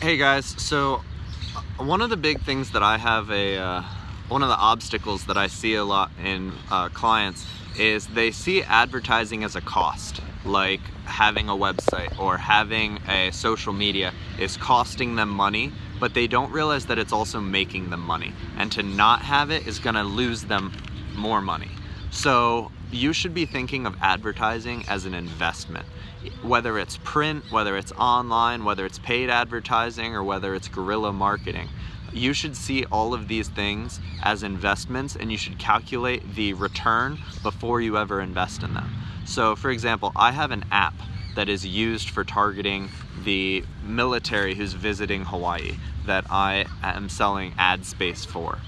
Hey guys, so uh, one of the big things that I have a, uh, one of the obstacles that I see a lot in uh, clients is they see advertising as a cost, like having a website or having a social media is costing them money, but they don't realize that it's also making them money. And to not have it is gonna lose them more money. So you should be thinking of advertising as an investment whether it's print, whether it's online, whether it's paid advertising, or whether it's guerrilla marketing. You should see all of these things as investments and you should calculate the return before you ever invest in them. So for example, I have an app that is used for targeting the military who's visiting Hawaii that I am selling ad space for.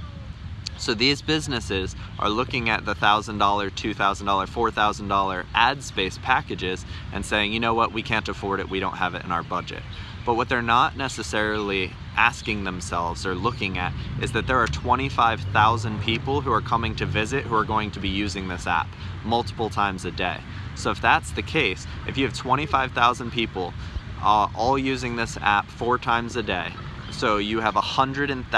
So these businesses are looking at the $1,000, $2,000, $4,000 ad space packages and saying, you know what, we can't afford it, we don't have it in our budget. But what they're not necessarily asking themselves or looking at is that there are 25,000 people who are coming to visit who are going to be using this app multiple times a day. So if that's the case, if you have 25,000 people uh, all using this app four times a day, so you have a hundred and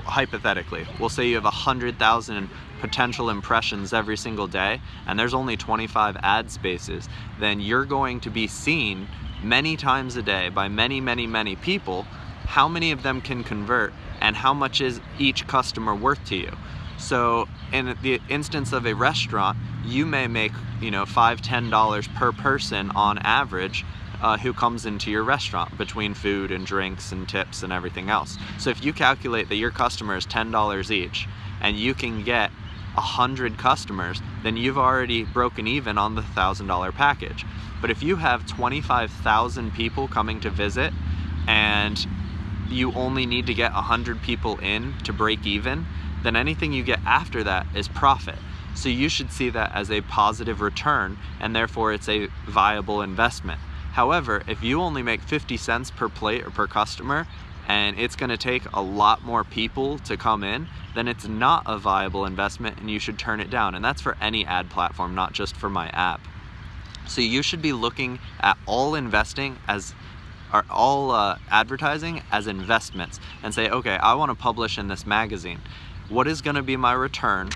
hypothetically, we'll say you have 100,000 potential impressions every single day and there's only 25 ad spaces, then you're going to be seen many times a day by many, many, many people. How many of them can convert and how much is each customer worth to you? So in the instance of a restaurant, you may make, you know, five, ten dollars per person on average uh, who comes into your restaurant between food and drinks and tips and everything else. So if you calculate that your customer is $10 each and you can get 100 customers, then you've already broken even on the $1,000 package. But if you have 25,000 people coming to visit and you only need to get 100 people in to break even, then anything you get after that is profit. So you should see that as a positive return and therefore it's a viable investment. However, if you only make 50 cents per plate or per customer, and it's gonna take a lot more people to come in, then it's not a viable investment and you should turn it down. And that's for any ad platform, not just for my app. So you should be looking at all investing as are all uh, advertising as investments and say, okay, I wanna publish in this magazine. What is gonna be my return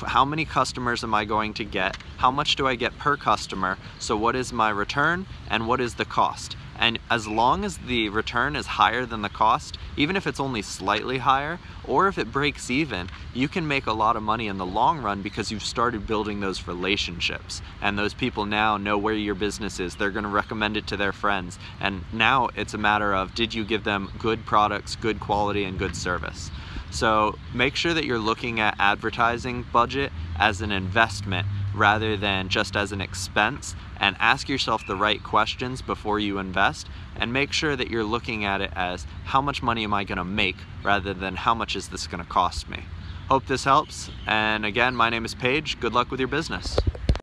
how many customers am I going to get, how much do I get per customer, so what is my return and what is the cost. And as long as the return is higher than the cost, even if it's only slightly higher, or if it breaks even, you can make a lot of money in the long run because you've started building those relationships. And those people now know where your business is. They're gonna recommend it to their friends. And now it's a matter of, did you give them good products, good quality, and good service? So make sure that you're looking at advertising budget as an investment rather than just as an expense and ask yourself the right questions before you invest and make sure that you're looking at it as how much money am I gonna make rather than how much is this gonna cost me. Hope this helps and again my name is Paige. Good luck with your business.